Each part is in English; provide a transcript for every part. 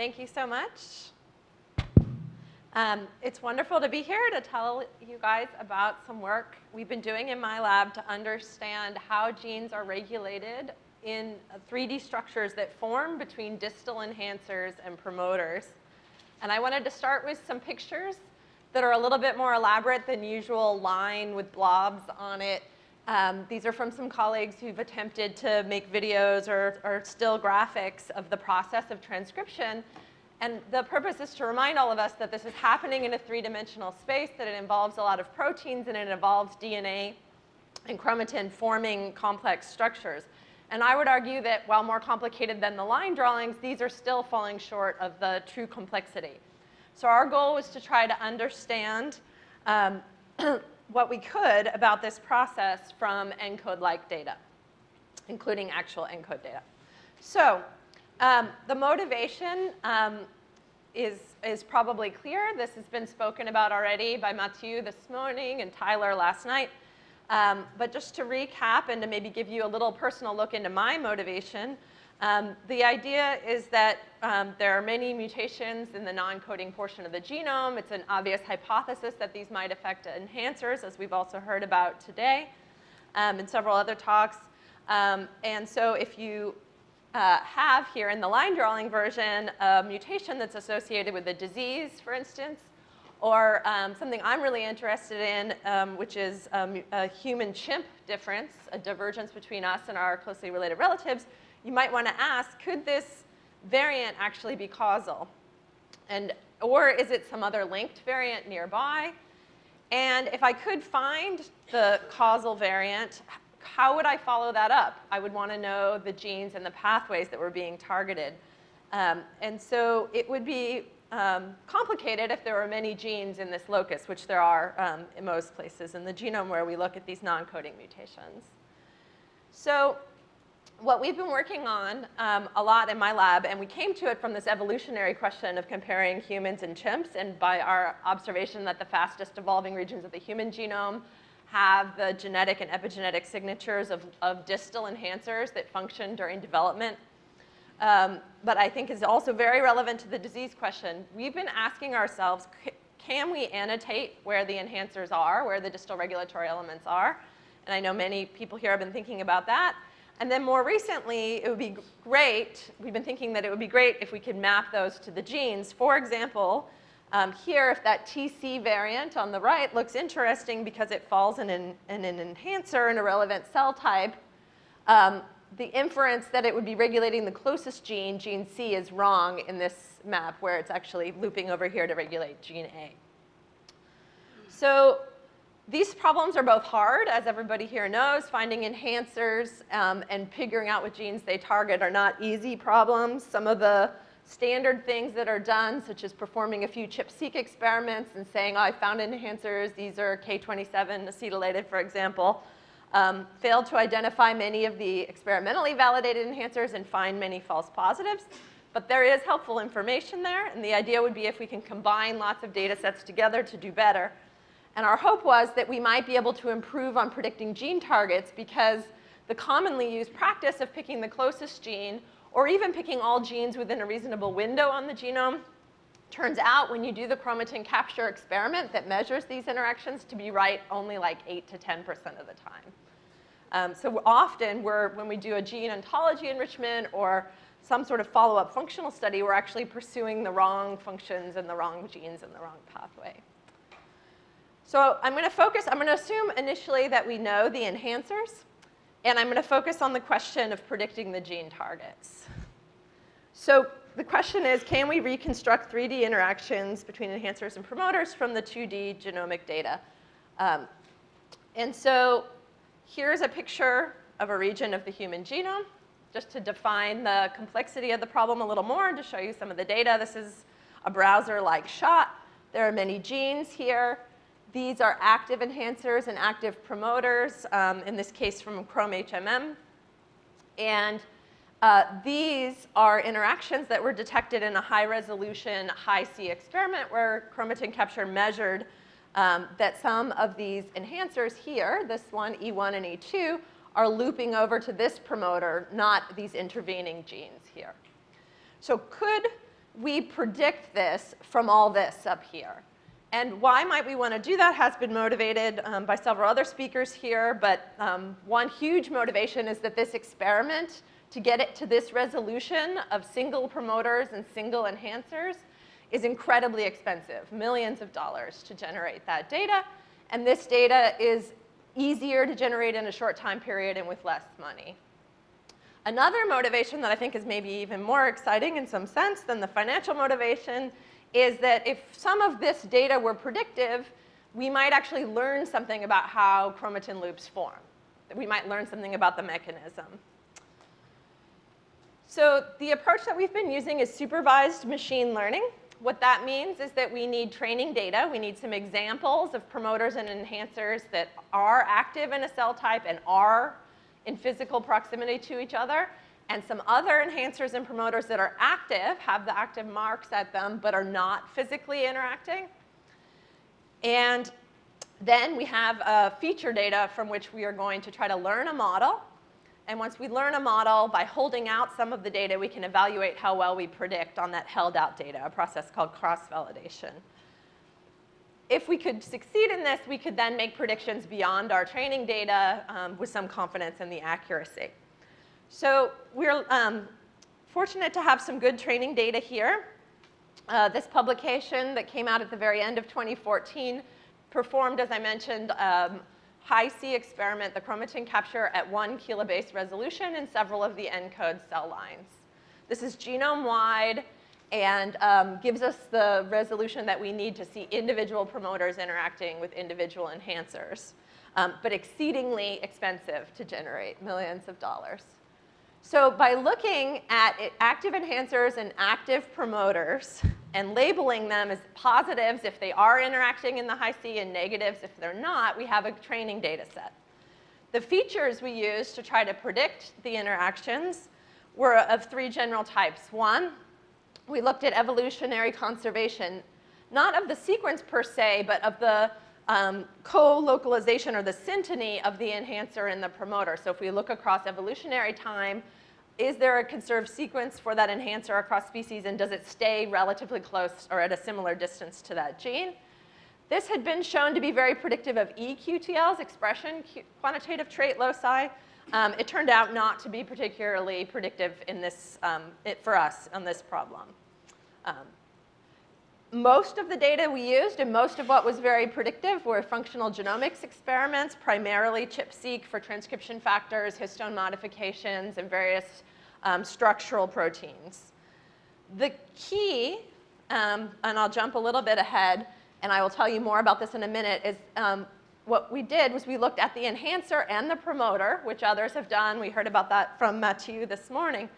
Thank you so much. Um, it's wonderful to be here to tell you guys about some work we've been doing in my lab to understand how genes are regulated in 3D uh, structures that form between distal enhancers and promoters. And I wanted to start with some pictures that are a little bit more elaborate than usual line with blobs on it. Um, these are from some colleagues who've attempted to make videos or, or still graphics of the process of transcription. And the purpose is to remind all of us that this is happening in a three-dimensional space, that it involves a lot of proteins and it involves DNA and chromatin forming complex structures. And I would argue that while more complicated than the line drawings, these are still falling short of the true complexity. So our goal was to try to understand um, what we could about this process from ENCODE-like data, including actual ENCODE data. So um, the motivation um, is, is probably clear. This has been spoken about already by Mathieu this morning and Tyler last night. Um, but just to recap and to maybe give you a little personal look into my motivation, um, the idea is that um, there are many mutations in the non-coding portion of the genome. It's an obvious hypothesis that these might affect enhancers, as we've also heard about today um, in several other talks. Um, and so if you uh, have here in the line drawing version a mutation that's associated with a disease, for instance, or um, something I'm really interested in, um, which is um, a human-chimp difference, a divergence between us and our closely related relatives, you might want to ask, could this variant actually be causal? And, or is it some other linked variant nearby? And if I could find the causal variant, how would I follow that up? I would want to know the genes and the pathways that were being targeted. Um, and so it would be um, complicated if there were many genes in this locus, which there are um, in most places in the genome where we look at these non-coding mutations. So what we've been working on um, a lot in my lab, and we came to it from this evolutionary question of comparing humans and chimps, and by our observation that the fastest evolving regions of the human genome have the genetic and epigenetic signatures of, of distal enhancers that function during development. Um, but I think is also very relevant to the disease question. We've been asking ourselves, can we annotate where the enhancers are, where the distal regulatory elements are? And I know many people here have been thinking about that. And then more recently, it would be great, we've been thinking that it would be great if we could map those to the genes. For example, um, here, if that TC variant on the right looks interesting because it falls in an, in an enhancer in a relevant cell type, um, the inference that it would be regulating the closest gene, gene C, is wrong in this map where it's actually looping over here to regulate gene A. So these problems are both hard, as everybody here knows. Finding enhancers um, and figuring out what genes they target are not easy problems. Some of the standard things that are done, such as performing a few ChIP-seq experiments and saying, oh, I found enhancers. These are K27 acetylated, for example. Um, failed to identify many of the experimentally validated enhancers and find many false positives. But there is helpful information there, and the idea would be if we can combine lots of data sets together to do better. And our hope was that we might be able to improve on predicting gene targets because the commonly used practice of picking the closest gene or even picking all genes within a reasonable window on the genome turns out when you do the chromatin capture experiment that measures these interactions to be right only like 8 to 10% of the time. Um, so often we're, when we do a gene ontology enrichment or some sort of follow-up functional study, we're actually pursuing the wrong functions and the wrong genes and the wrong pathway. So I'm going to focus, I'm going to assume initially that we know the enhancers. And I'm going to focus on the question of predicting the gene targets. So the question is, can we reconstruct 3D interactions between enhancers and promoters from the 2D genomic data? Um, and so here's a picture of a region of the human genome, just to define the complexity of the problem a little more and to show you some of the data. This is a browser-like shot. There are many genes here. These are active enhancers and active promoters, um, in this case from Chrome HMM. And uh, these are interactions that were detected in a high resolution, Hi-C experiment where chromatin capture measured um, that some of these enhancers here, this one, E1 and E2, are looping over to this promoter, not these intervening genes here. So could we predict this from all this up here. And why might we want to do that has been motivated um, by several other speakers here, but um, one huge motivation is that this experiment, to get it to this resolution of single promoters and single enhancers, is incredibly expensive, millions of dollars to generate that data. And this data is easier to generate in a short time period and with less money. Another motivation that I think is maybe even more exciting in some sense than the financial motivation is that if some of this data were predictive, we might actually learn something about how chromatin loops form. We might learn something about the mechanism. So the approach that we've been using is supervised machine learning. What that means is that we need training data. We need some examples of promoters and enhancers that are active in a cell type and are in physical proximity to each other and some other enhancers and promoters that are active, have the active marks at them, but are not physically interacting. And then we have uh, feature data from which we are going to try to learn a model. And once we learn a model, by holding out some of the data, we can evaluate how well we predict on that held out data, a process called cross-validation. If we could succeed in this, we could then make predictions beyond our training data um, with some confidence in the accuracy. So we're um, fortunate to have some good training data here. Uh, this publication that came out at the very end of 2014 performed, as I mentioned, um, Hi-C experiment, the chromatin capture at one kilobase resolution in several of the ENCODE cell lines. This is genome-wide and um, gives us the resolution that we need to see individual promoters interacting with individual enhancers, um, but exceedingly expensive to generate, millions of dollars. So by looking at active enhancers and active promoters and labeling them as positives if they are interacting in the Hi-C and negatives if they're not, we have a training data set. The features we used to try to predict the interactions were of three general types. One, we looked at evolutionary conservation, not of the sequence per se, but of the um, co-localization or the synteny of the enhancer and the promoter. So if we look across evolutionary time, is there a conserved sequence for that enhancer across species and does it stay relatively close or at a similar distance to that gene? This had been shown to be very predictive of eQTLs, expression quantitative trait loci. Um, it turned out not to be particularly predictive in this, um, it, for us on this problem. Um, most of the data we used and most of what was very predictive were functional genomics experiments, primarily ChIP-seq for transcription factors, histone modifications, and various um, structural proteins. The key, um, and I'll jump a little bit ahead, and I will tell you more about this in a minute, is um, what we did was we looked at the enhancer and the promoter, which others have done. We heard about that from Mathieu this morning.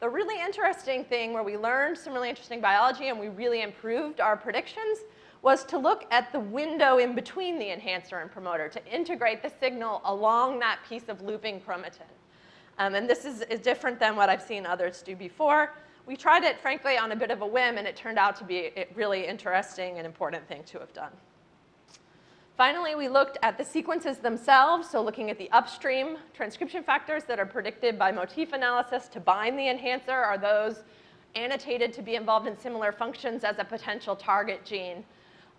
The really interesting thing where we learned some really interesting biology and we really improved our predictions was to look at the window in between the enhancer and promoter to integrate the signal along that piece of looping chromatin. Um, and this is, is different than what I've seen others do before. We tried it, frankly, on a bit of a whim, and it turned out to be a really interesting and important thing to have done. Finally, we looked at the sequences themselves, so looking at the upstream transcription factors that are predicted by motif analysis to bind the enhancer. Are those annotated to be involved in similar functions as a potential target gene?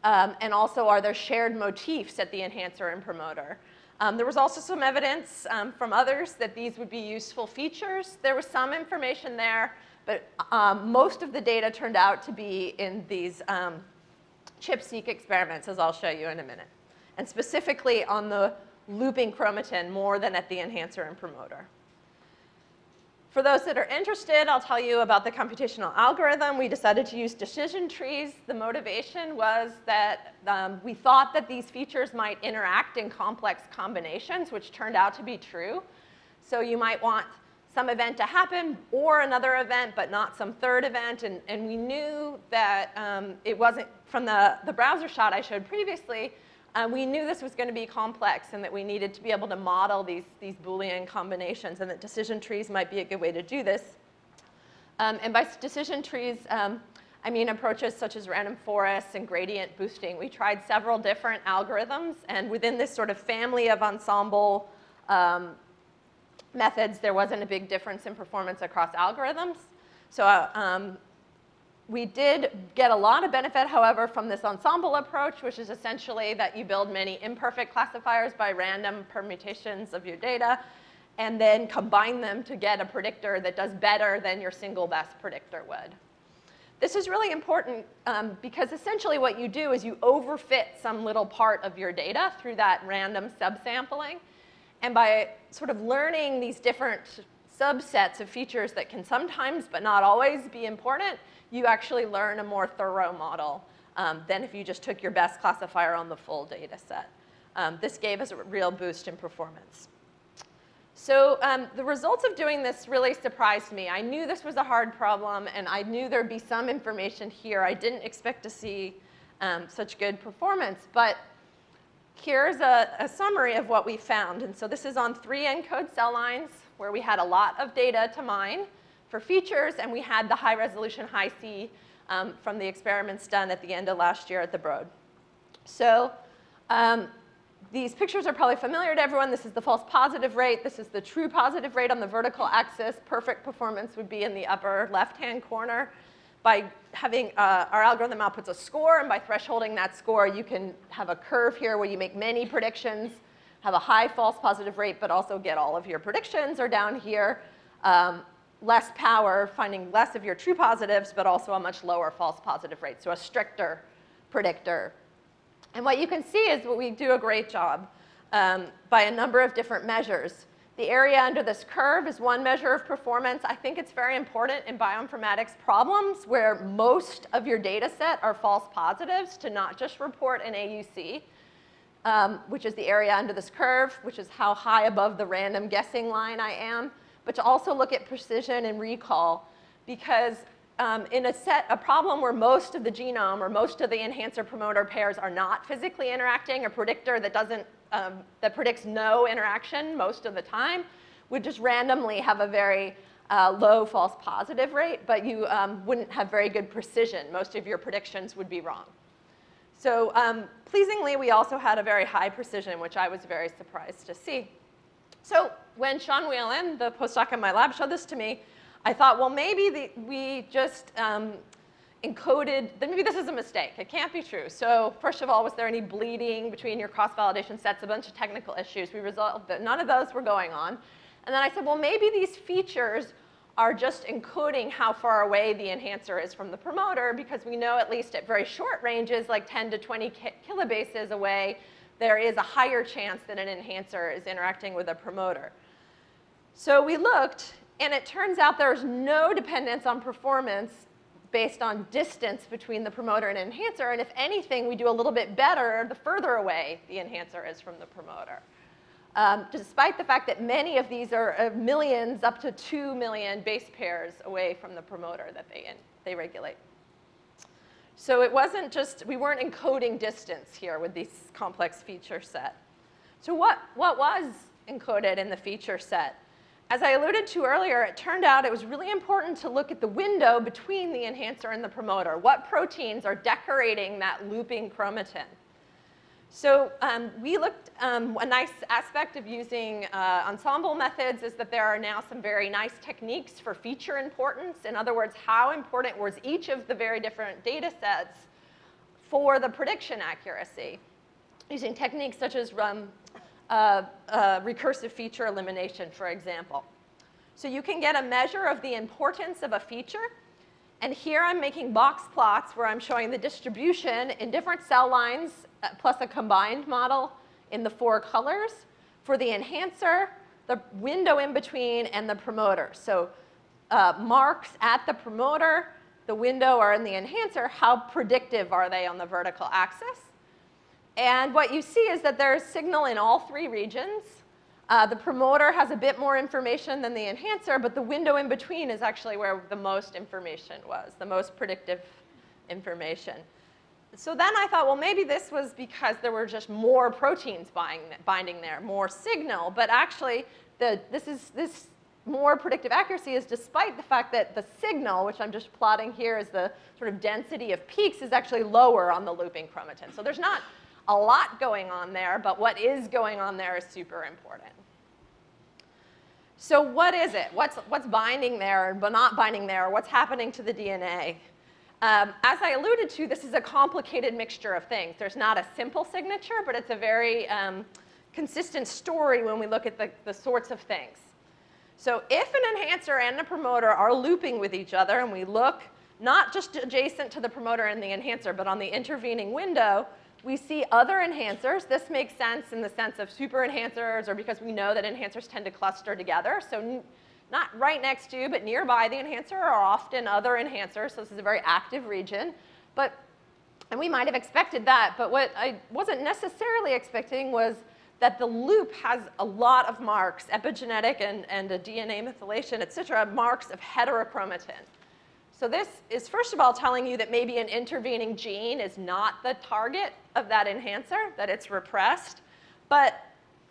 Um, and also, are there shared motifs at the enhancer and promoter? Um, there was also some evidence um, from others that these would be useful features. There was some information there, but um, most of the data turned out to be in these um, ChIP-seq experiments, as I'll show you in a minute and specifically on the looping chromatin more than at the enhancer and promoter. For those that are interested, I'll tell you about the computational algorithm. We decided to use decision trees. The motivation was that um, we thought that these features might interact in complex combinations, which turned out to be true. So you might want some event to happen or another event, but not some third event. And, and we knew that um, it wasn't, from the, the browser shot I showed previously, um, we knew this was going to be complex and that we needed to be able to model these, these Boolean combinations and that decision trees might be a good way to do this. Um, and by decision trees, um, I mean approaches such as random forests and gradient boosting. We tried several different algorithms and within this sort of family of ensemble um, methods, there wasn't a big difference in performance across algorithms. So uh, um, we did get a lot of benefit, however, from this ensemble approach, which is essentially that you build many imperfect classifiers by random permutations of your data, and then combine them to get a predictor that does better than your single best predictor would. This is really important um, because essentially what you do is you overfit some little part of your data through that random subsampling. And by sort of learning these different subsets of features that can sometimes, but not always, be important, you actually learn a more thorough model um, than if you just took your best classifier on the full data set. Um, this gave us a real boost in performance. So um, the results of doing this really surprised me. I knew this was a hard problem, and I knew there'd be some information here. I didn't expect to see um, such good performance, but here's a, a, summary of what we found. And so this is on three ENCODE cell lines where we had a lot of data to mine for features, and we had the high resolution high C um, from the experiments done at the end of last year at the Broad. So um, these pictures are probably familiar to everyone. This is the false positive rate. This is the true positive rate on the vertical axis. Perfect performance would be in the upper left-hand corner. By having uh, our algorithm outputs a score, and by thresholding that score, you can have a curve here where you make many predictions, have a high false positive rate, but also get all of your predictions, or down here, um, less power, finding less of your true positives, but also a much lower false positive rate, so a stricter predictor and what you can see is what we do a great job um, by a number of different measures. The area under this curve is one measure of performance. I think it's very important in bioinformatics problems where most of your data set are false positives to not just report an AUC, um, which is the area under this curve, which is how high above the random guessing line I am, but to also look at precision and recall because um, in a set, a problem where most of the genome or most of the enhancer promoter pairs are not physically interacting, a predictor that doesn't, um, that predicts no interaction most of the time, would just randomly have a very uh, low false positive rate, but you um, wouldn't have very good precision. Most of your predictions would be wrong. So um, pleasingly, we also had a very high precision, which I was very surprised to see. So when Sean Whalen, the postdoc in my lab, showed this to me, I thought, well, maybe the, we just um, encoded, then maybe this is a mistake. It can't be true. So first of all, was there any bleeding between your cross-validation sets? A bunch of technical issues. We resolved that none of those were going on. And then I said, well, maybe these features are just encoding how far away the enhancer is from the promoter because we know at least at very short ranges, like 10 to 20 kilobases away, there is a higher chance that an enhancer is interacting with a promoter. So we looked and it turns out there's no dependence on performance based on distance between the promoter and enhancer. And if anything, we do a little bit better the further away the enhancer is from the promoter. Um, despite the fact that many of these are uh, millions, up to 2 million base pairs away from the promoter that they, in, they regulate. So it wasn't just, we weren't encoding distance here with this complex feature set. So what, what was encoded in the feature set? As I alluded to earlier, it turned out it was really important to look at the window between the enhancer and the promoter. What proteins are decorating that looping chromatin? So um, we looked, um, a nice aspect of using uh, ensemble methods is that there are now some very nice techniques for feature importance. In other words, how important was each of the very different data sets for the prediction accuracy? Using techniques such as um, uh, uh, recursive feature elimination, for example. So you can get a measure of the importance of a feature. And here I'm making box plots where I'm showing the distribution in different cell lines plus a combined model in the four colors for the enhancer, the window in between, and the promoter. So uh, marks at the promoter, the window or in the enhancer, how predictive are they on the vertical axis? And what you see is that there's signal in all three regions. Uh, the promoter has a bit more information than the enhancer, but the window in between is actually where the most information was, the most predictive information. So then I thought, well, maybe this was because there were just more proteins binding, there, more signal. But actually, the, this, is, this more predictive accuracy is despite the fact that the signal, which I'm just plotting here as the sort of density of peaks, is actually lower on the looping chromatin. So there's not a lot going on there, but what is going on there is super important. So what is it? What's, what's binding there but not binding there? What's happening to the DNA? Um, as I alluded to, this is a complicated mixture of things. There's not a simple signature, but it's a very um, consistent story when we look at the, the sorts of things. So if an enhancer and a promoter are looping with each other, and we look not just adjacent to the promoter and the enhancer, but on the intervening window, we see other enhancers. This makes sense in the sense of super enhancers or because we know that enhancers tend to cluster together. So not right next to, you, but nearby the enhancer are often other enhancers. So this is a very active region. But, and we might have expected that, but what I wasn't necessarily expecting was that the loop has a lot of marks, epigenetic and, and a DNA methylation, et cetera, marks of heterochromatin. So this is first of all telling you that maybe an intervening gene is not the target of that enhancer, that it's repressed. But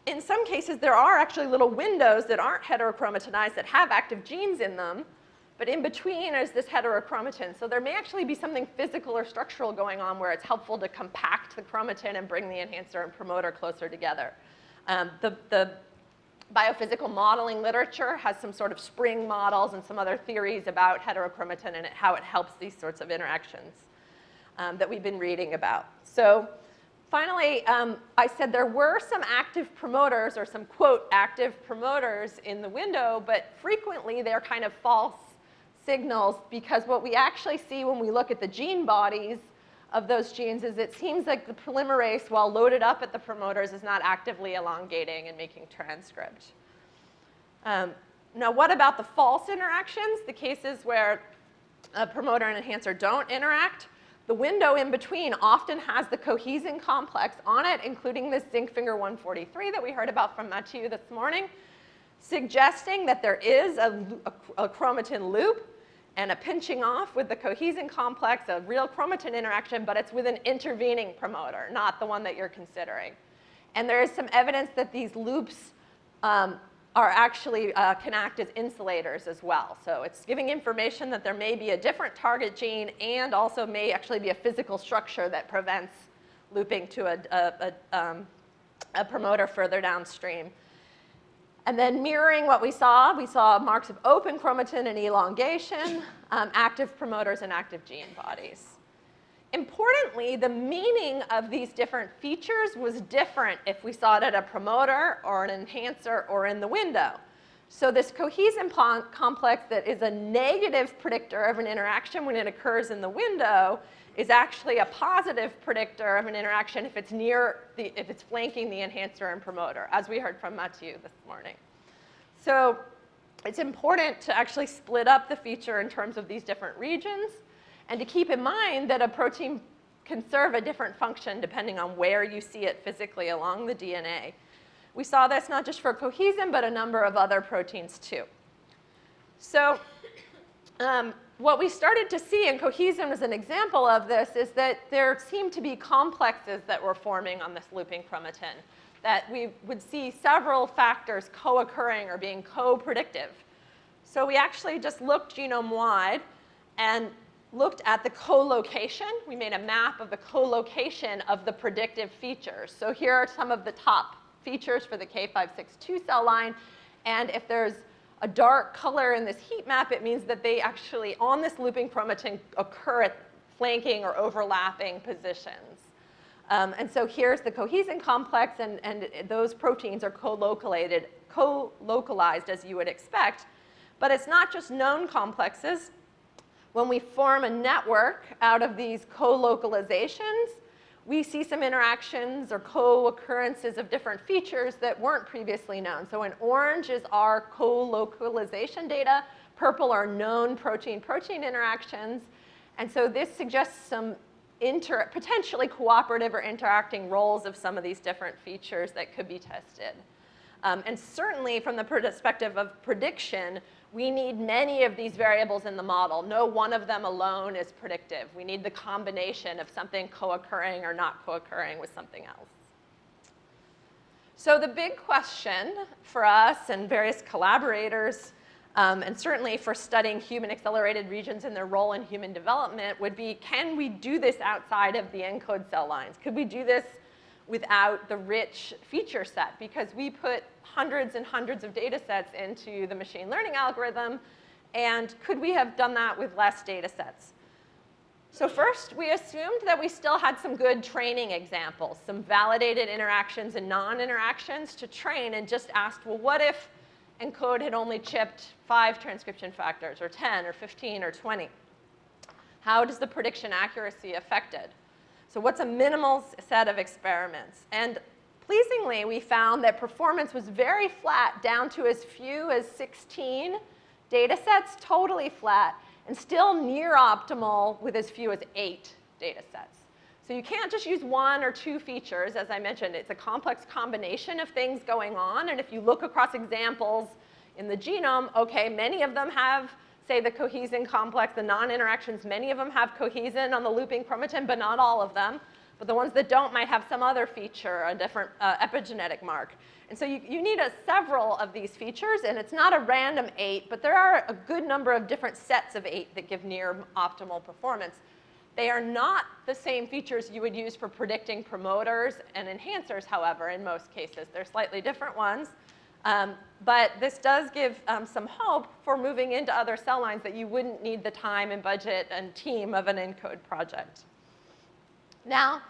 in some cases, there are actually little windows that aren't heterochromatinized that have active genes in them, but in between is this heterochromatin. So there may actually be something physical or structural going on where it's helpful to compact the chromatin and bring the enhancer and promoter closer together. Um, the, the biophysical modeling literature has some sort of spring models and some other theories about heterochromatin and how it helps these sorts of interactions um, that we've been reading about. So Finally, um, I said there were some active promoters or some, quote, active promoters in the window, but frequently they're kind of false signals because what we actually see when we look at the gene bodies of those genes is it seems like the polymerase, while loaded up at the promoters, is not actively elongating and making transcript. Um, now, what about the false interactions, the cases where a promoter and enhancer don't interact? The window in between often has the cohesin complex on it, including this zinc finger 143 that we heard about from Mathieu this morning, suggesting that there is a, a, a chromatin loop and a pinching off with the cohesin complex, a real chromatin interaction, but it's with an intervening promoter, not the one that you're considering. And there is some evidence that these loops um, are actually uh, can act as insulators as well. So it's giving information that there may be a different target gene and also may actually be a physical structure that prevents looping to a, a, a, um, a promoter further downstream. And then mirroring what we saw, we saw marks of open chromatin and elongation, um, active promoters and active gene bodies. Importantly, the meaning of these different features was different if we saw it at a promoter or an enhancer or in the window. So this cohesin complex that is a negative predictor of an interaction when it occurs in the window is actually a positive predictor of an interaction if it's near the, if it's flanking the enhancer and promoter, as we heard from Mathieu this morning. So it's important to actually split up the feature in terms of these different regions and to keep in mind that a protein can serve a different function depending on where you see it physically along the DNA. We saw this not just for cohesin, but a number of other proteins too. So um, what we started to see, and cohesin was an example of this, is that there seemed to be complexes that were forming on this looping chromatin, that we would see several factors co-occurring or being co-predictive. So we actually just looked genome-wide and looked at the co-location. We made a map of the co-location of the predictive features. So here are some of the top features for the K562 cell line. And if there's a dark color in this heat map, it means that they actually, on this looping chromatin, occur at flanking or overlapping positions. Um, and so here's the cohesin complex, and, and those proteins are co-localized, co-localized as you would expect. But it's not just known complexes. When we form a network out of these co-localizations, we see some interactions or co-occurrences of different features that weren't previously known. So in orange is our co-localization data. Purple are known protein-protein interactions. And so this suggests some inter potentially cooperative or interacting roles of some of these different features that could be tested. Um, and certainly from the perspective of prediction, we need many of these variables in the model. No one of them alone is predictive. We need the combination of something co-occurring or not co-occurring with something else. So the big question for us and various collaborators, um, and certainly for studying human accelerated regions and their role in human development would be, can we do this outside of the ENCODE cell lines? Could we do this without the rich feature set because we put hundreds and hundreds of data sets into the machine learning algorithm and could we have done that with less data sets? So first, we assumed that we still had some good training examples, some validated interactions and non-interactions to train and just asked, well, what if ENCODE had only chipped five transcription factors or 10 or 15 or 20? How does the prediction accuracy affected? So what's a minimal set of experiments? And pleasingly, we found that performance was very flat down to as few as 16 data sets, totally flat, and still near optimal with as few as eight data sets. So you can't just use one or two features. As I mentioned, it's a complex combination of things going on. And if you look across examples in the genome, okay, many of them have, say, the cohesin complex, the non-interactions, many of them have cohesin on the looping chromatin, but not all of them. But the ones that don't might have some other feature, a different uh, epigenetic mark. And so you, you need a, several of these features, and it's not a random eight, but there are a good number of different sets of eight that give near optimal performance. They are not the same features you would use for predicting promoters and enhancers, however, in most cases. They're slightly different ones. Um, but this does give um, some hope for moving into other cell lines that you wouldn't need the time and budget and team of an ENCODE project. Now,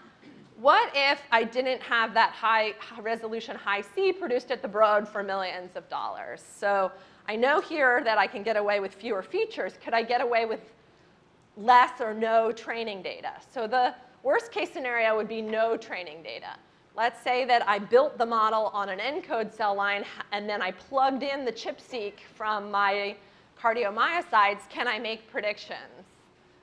what if I didn't have that high, resolution Hi-C produced at the Broad for millions of dollars? So I know here that I can get away with fewer features. Could I get away with less or no training data? So the worst case scenario would be no training data. Let's say that I built the model on an ENCODE cell line and then I plugged in the ChIP-seq from my cardiomyocytes. Can I make predictions?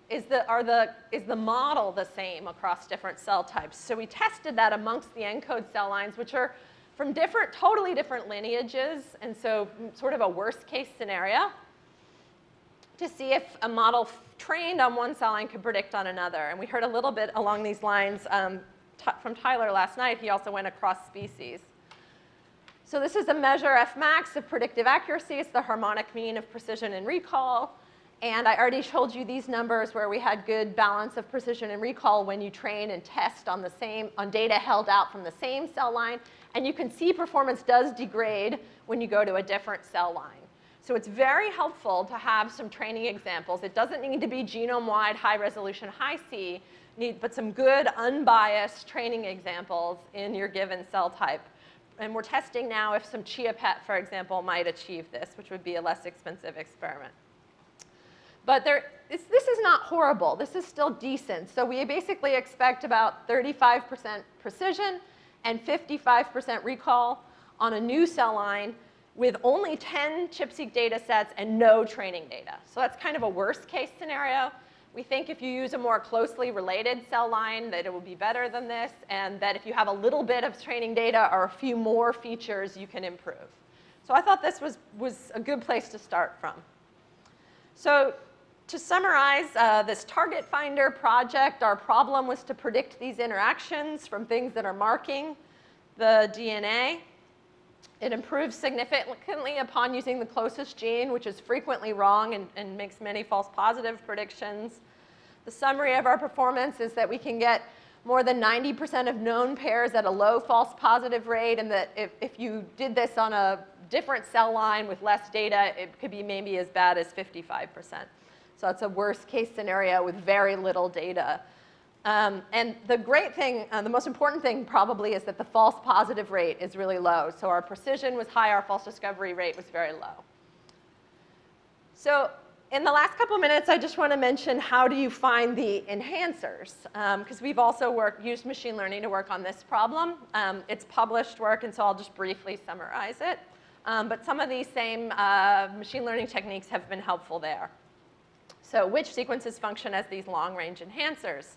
is the, are the, is the model the same across different cell types? So we tested that amongst the ENCODE cell lines, which are from different, totally different lineages, and so sort of a worst case scenario to see if a model trained on one cell line could predict on another. And we heard a little bit along these lines um, from Tyler last night. He also went across species. So this is a measure F max of predictive accuracy. It's the harmonic mean of precision and recall. And I already told you these numbers where we had good balance of precision and recall when you train and test on the same, on data held out from the same cell line. And you can see performance does degrade when you go to a different cell line. So it's very helpful to have some training examples. It doesn't need to be genome-wide, high-resolution, Hi-C, but some good, unbiased training examples in your given cell type. And we're testing now if some ChIA-PET, for example, might achieve this, which would be a less expensive experiment. But there, this, this is not horrible. This is still decent. So we basically expect about 35% precision and 55% recall on a new cell line with only 10 ChIP-seq data sets and no training data. So that's kind of a worst case scenario. We think if you use a more closely related cell line that it will be better than this and that if you have a little bit of training data or a few more features, you can improve. So I thought this was, was a good place to start from. So to summarize uh, this target finder project, our problem was to predict these interactions from things that are marking the DNA. It improves significantly upon using the closest gene, which is frequently wrong and, and makes many false positive predictions. The summary of our performance is that we can get more than 90% of known pairs at a low false positive rate, and that if, if you did this on a different cell line with less data, it could be maybe as bad as 55%. So it's a worst case scenario with very little data. Um, and the great thing, uh, the most important thing probably is that the false positive rate is really low. So our precision was high, our false discovery rate was very low. So in the last couple minutes, I just want to mention how do you find the enhancers? Because um, we've also worked, used machine learning to work on this problem. Um, it's published work, and so I'll just briefly summarize it. Um, but some of these same uh, machine learning techniques have been helpful there. So which sequences function as these long-range enhancers?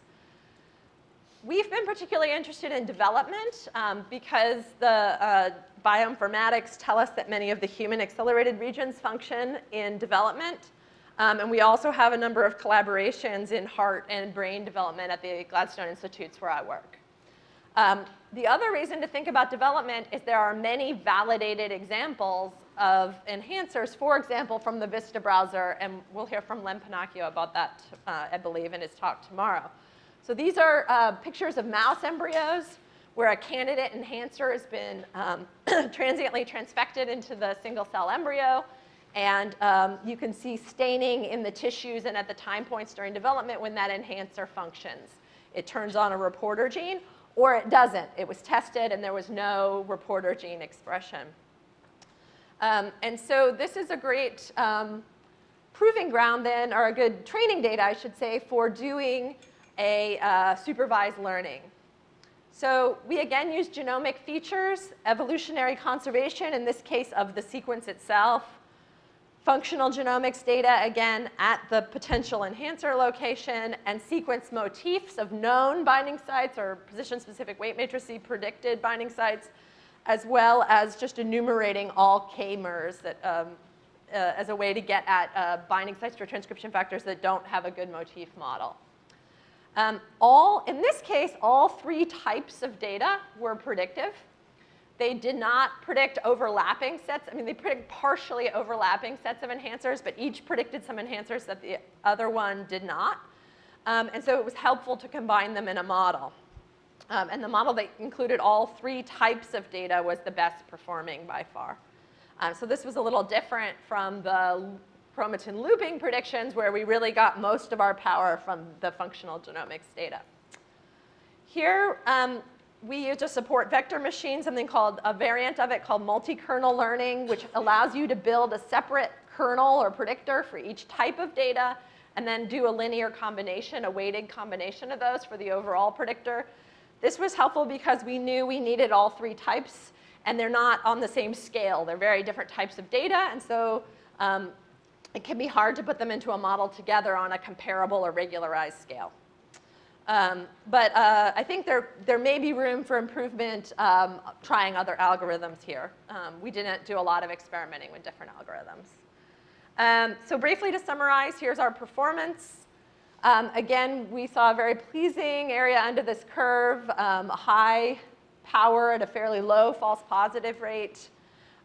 We've been particularly interested in development um, because the uh, bioinformatics tell us that many of the human accelerated regions function in development. Um, and we also have a number of collaborations in heart and brain development at the Gladstone Institutes where I work. Um, the other reason to think about development is there are many validated examples of enhancers, for example, from the Vista browser, and we'll hear from Len Pennacchio about that, uh, I believe, in his talk tomorrow. So these are uh, pictures of mouse embryos where a candidate enhancer has been um, transiently transfected into the single cell embryo, And um, you can see staining in the tissues and at the time points during development when that enhancer functions. It turns on a reporter gene or it doesn't. It was tested and there was no reporter gene expression. Um, and so this is a great um, proving ground then, or a good training data, I should say, for doing a uh, supervised learning. So we again use genomic features, evolutionary conservation, in this case of the sequence itself, functional genomics data, again, at the potential enhancer location, and sequence motifs of known binding sites or position-specific weight matrices predicted binding sites, as well as just enumerating all K-mers um, uh, as a way to get at uh, binding sites for transcription factors that don't have a good motif model. Um, all, in this case, all three types of data were predictive. They did not predict overlapping sets. I mean, they predict partially overlapping sets of enhancers, but each predicted some enhancers that the other one did not. Um, and so it was helpful to combine them in a model. Um, and the model that included all three types of data was the best performing by far. Um, so this was a little different from the chromatin looping predictions where we really got most of our power from the functional genomics data. Here, um, we use to support vector machine, something called a variant of it called multi-kernel learning, which allows you to build a separate kernel or predictor for each type of data and then do a linear combination, a weighted combination of those for the overall predictor. This was helpful because we knew we needed all three types and they're not on the same scale. They're very different types of data and so um, it can be hard to put them into a model together on a comparable or regularized scale. Um, but uh, I think there, there may be room for improvement um, trying other algorithms here. Um, we didn't do a lot of experimenting with different algorithms. Um, so briefly to summarize, here's our performance. Um, again, we saw a very pleasing area under this curve, um, a high power at a fairly low false positive rate.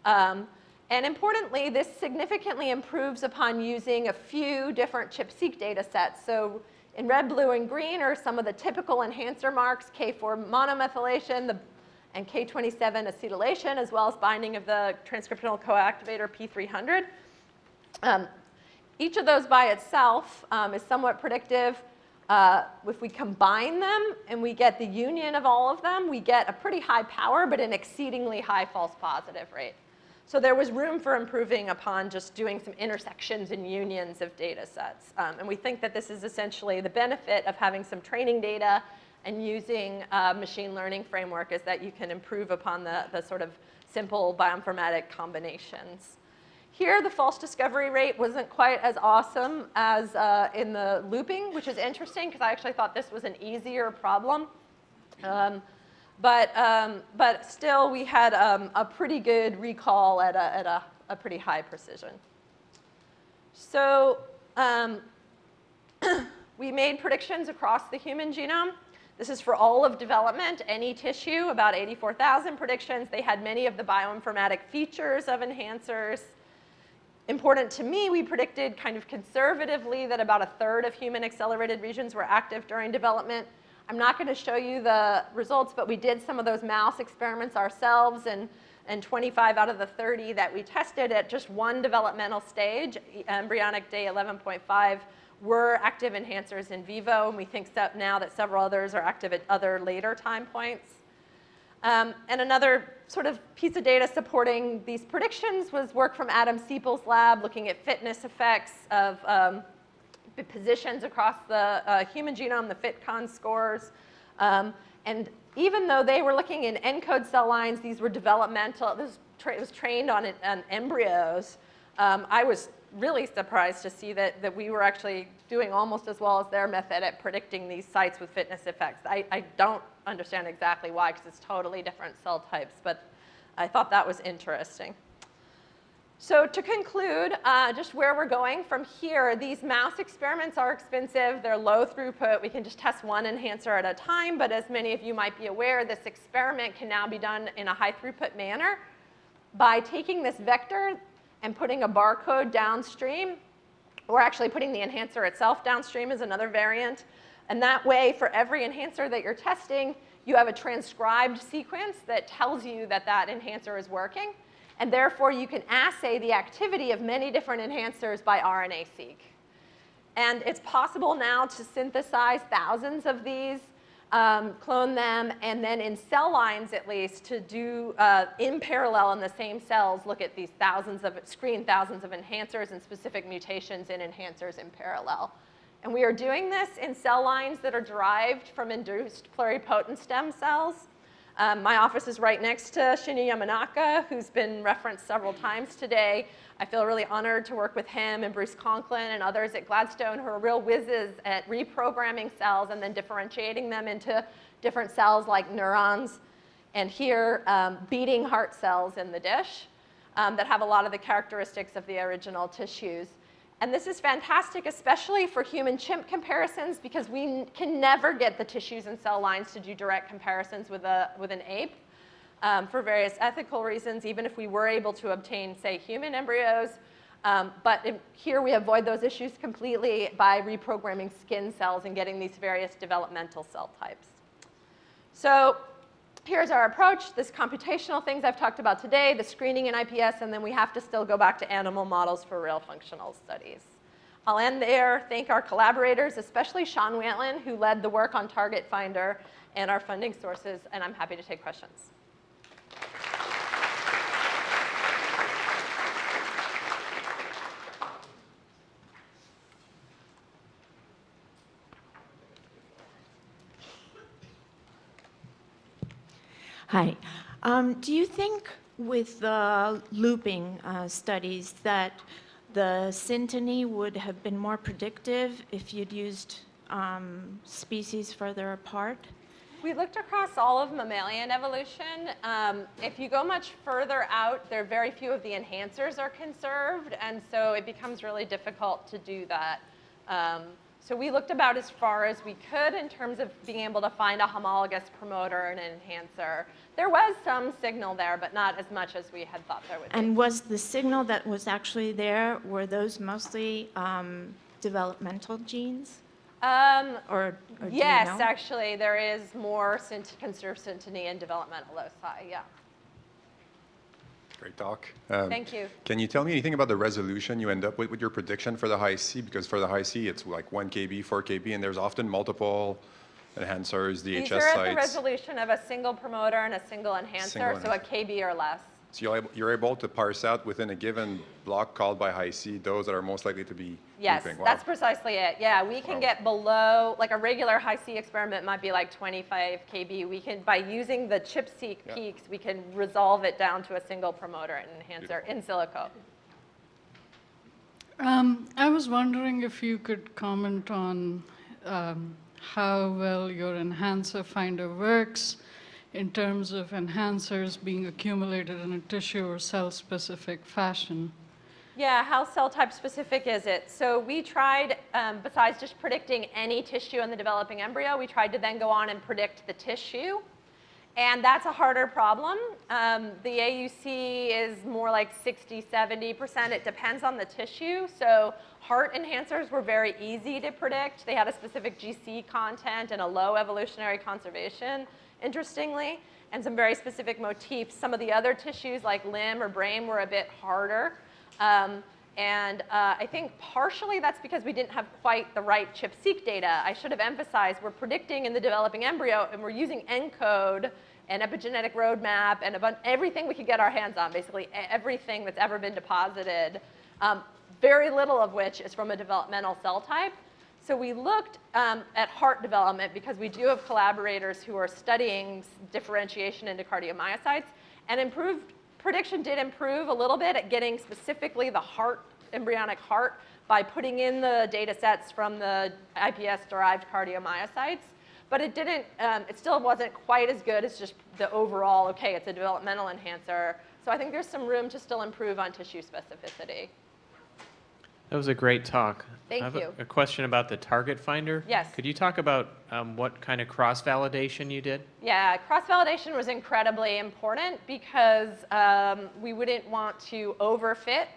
Um, and importantly, this significantly improves upon using a few different ChIP-seq data sets. So in red, blue, and green are some of the typical enhancer marks, K4 monomethylation the, and K27 acetylation, as well as binding of the transcriptional coactivator P300. Um, each of those by itself um, is somewhat predictive. Uh, if we combine them and we get the union of all of them, we get a pretty high power, but an exceedingly high false positive rate. So there was room for improving upon just doing some intersections and unions of data sets. Um, and we think that this is essentially the benefit of having some training data and using a machine learning framework is that you can improve upon the, the sort of simple bioinformatic combinations. Here, the false discovery rate wasn't quite as awesome as uh, in the looping, which is interesting because I actually thought this was an easier problem. Um, but, um, but still, we had um, a pretty good recall at a, at a, a pretty high precision. So um, we made predictions across the human genome. This is for all of development, any tissue, about 84,000 predictions. They had many of the bioinformatic features of enhancers. Important to me, we predicted kind of conservatively that about a third of human accelerated regions were active during development. I'm not going to show you the results, but we did some of those mouse experiments ourselves, and, and 25 out of the 30 that we tested at just one developmental stage, embryonic day 11.5, were active enhancers in vivo, and we think now that several others are active at other later time points. Um, and another sort of piece of data supporting these predictions was work from Adam Siepel's lab looking at fitness effects of um, positions across the uh, human genome, the FitCon scores. Um, and even though they were looking in ENCODE cell lines, these were developmental, this was trained on, on embryos, um, I was really surprised to see that, that we were actually doing almost as well as their method at predicting these sites with fitness effects. I, I don't understand exactly why, because it's totally different cell types, but I thought that was interesting. So to conclude, uh, just where we're going from here, these mouse experiments are expensive. They're low throughput. We can just test one enhancer at a time, but as many of you might be aware, this experiment can now be done in a high throughput manner by taking this vector and putting a barcode downstream, or actually putting the enhancer itself downstream is another variant. And that way, for every enhancer that you're testing, you have a transcribed sequence that tells you that that enhancer is working. And therefore, you can assay the activity of many different enhancers by RNA-seq. And it's possible now to synthesize thousands of these, um, clone them, and then in cell lines at least to do uh, in parallel in the same cells, look at these thousands of, screen thousands of enhancers and specific mutations in enhancers in parallel. And we are doing this in cell lines that are derived from induced pluripotent stem cells. Um, my office is right next to Shinya Yamanaka, who's been referenced several times today. I feel really honored to work with him and Bruce Conklin and others at Gladstone who are real whizzes at reprogramming cells and then differentiating them into different cells like neurons and here um, beating heart cells in the dish um, that have a lot of the characteristics of the original tissues. And this is fantastic, especially for human chimp comparisons, because we can never get the tissues and cell lines to do direct comparisons with, a, with an ape um, for various ethical reasons, even if we were able to obtain, say, human embryos. Um, but in, here we avoid those issues completely by reprogramming skin cells and getting these various developmental cell types. So here's our approach, this computational things I've talked about today, the screening in IPS, and then we have to still go back to animal models for real functional studies. I'll end there, thank our collaborators, especially Sean Whalen, who led the work on TargetFinder and our funding sources, and I'm happy to take questions. Hi. Um, do you think with the looping uh, studies that the synteny would have been more predictive if you'd used um, species further apart? We looked across all of mammalian evolution. Um, if you go much further out, there are very few of the enhancers are conserved, and so it becomes really difficult to do that. Um, so we looked about as far as we could in terms of being able to find a homologous promoter and an enhancer. There was some signal there, but not as much as we had thought there would be. And was the signal that was actually there, were those mostly um, developmental genes? Um, or, or yes, you know? actually, there is more conserved synteny in developmental loci, yeah. Great talk. Um, Thank you. Can you tell me anything about the resolution you end up with with your prediction for the Hi-C? Because for the Hi-C, it's like 1 kb, 4 kb, and there's often multiple enhancers, DHS These are at the resolution of a single promoter and a single enhancer, Single so a KB or less. So you're able, you're able to parse out within a given block called by Hi-C those that are most likely to be Yes, looping. Wow. that's precisely it. Yeah, we can Wow. get below, like a regular Hi-C experiment might be like 25 KB. We can, by using the ChIP-seq Yeah. peaks, we can resolve it down to a single promoter and enhancer in silico. Um, I was wondering if you could comment on um, how well your EnhancerFinder works in terms of enhancers being accumulated in a tissue or cell-specific fashion. Yeah, how cell type specific is it? So we tried, um, besides just predicting any tissue in the developing embryo, we tried to then go on and predict the tissue. And that's a harder problem. Um, the AUC is more like 60, 70%. It depends on the tissue. So heart enhancers were very easy to predict. They had a specific GC content and a low evolutionary conservation, interestingly, and some very specific motifs. Some of the other tissues like limb or brain were a bit harder. Um, and uh, I think partially that's because we didn't have quite the right ChIP-seq data. I should have emphasized we're predicting in the developing embryo and we're using ENCODE and epigenetic roadmap and everything we could get our hands on, basically everything that's ever been deposited, um, very little of which is from a developmental cell type. So we looked um, at heart development because we do have collaborators who are studying differentiation into cardiomyocytes and improved prediction did improve a little bit at getting specifically the heart, embryonic heart, by putting in the data sets from the IPS-derived cardiomyocytes. But it didn't, um, it still wasn't quite as good as just the overall, okay, it's a developmental enhancer. So I think there's some room to still improve on tissue specificity. That was a great talk. Thank I have you. A, a question about the TargetFinder. Yes. Could you talk about um, what kind of cross-validation you did? Yeah, cross-validation was incredibly important because um, we wouldn't want to overfit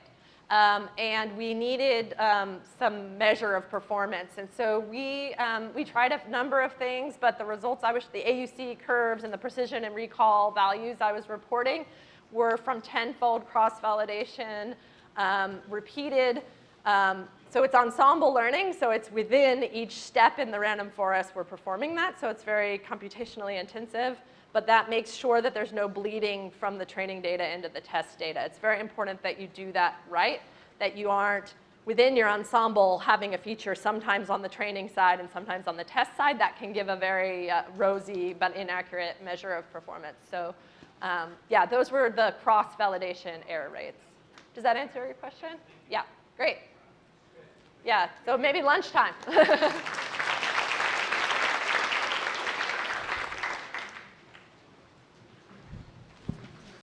um, and we needed um, some measure of performance. And so we, um, we tried a number of things, but the results I wish, the AUC curves and the precision and recall values I was reporting were from tenfold cross-validation, um, repeated. Um, so it's ensemble learning, so it's within each step in the random forest we're performing that, so it's very computationally intensive, but that makes sure that there's no bleeding from the training data into the test data. It's very important that you do that right, that you aren't within your ensemble having a feature sometimes on the training side and sometimes on the test side that can give a very uh, rosy but inaccurate measure of performance. So um, yeah, those were the cross-validation error rates. Does that answer your question? Yeah, great. Yeah, so maybe lunchtime.